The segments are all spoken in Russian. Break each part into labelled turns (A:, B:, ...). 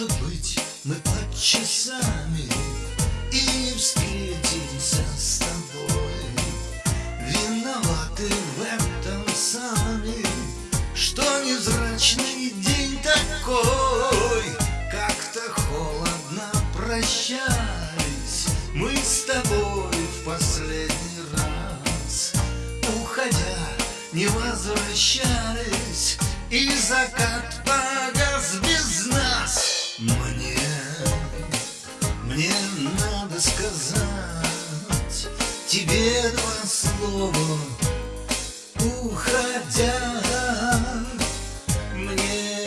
A: Может быть, мы под часами И не встретимся с тобой. Виноваты в этом сами Что невзрачный день такой. Как-то холодно прощались Мы с тобой в последний раз. Уходя, не возвращались И закат погас без нас Мне, мне надо сказать Тебе два слова Уходя. Мне,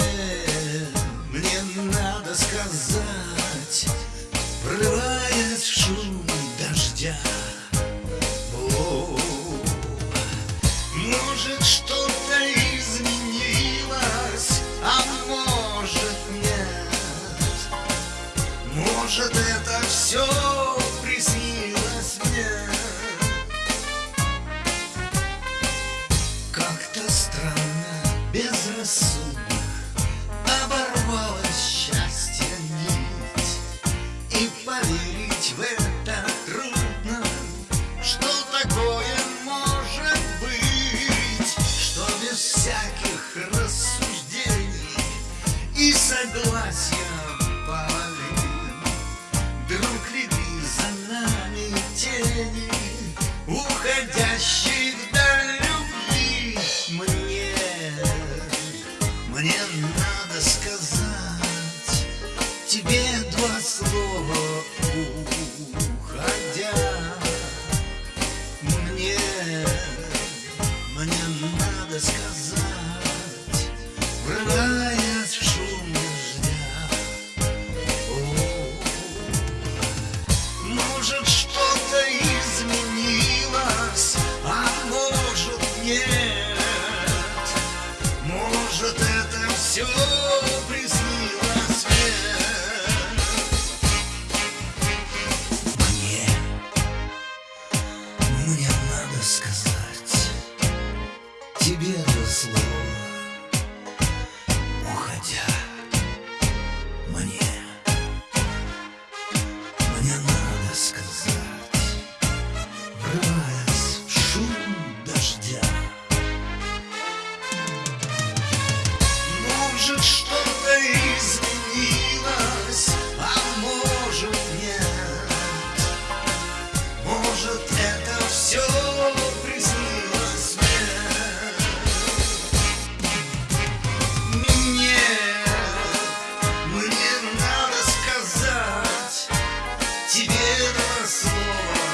A: мне надо сказать Врываясь в шум дождя Может это все приснилось мне. Как-то странно, безрассудно надо сказать Врываясь шум дождя О, может, что-то изменилось, а может, нет. Может, это все приснилось. Мне, мне надо сказать тебе два слова, уходя мне. Мне надо сказать, врываясь в шум дождя. Может, что esperança.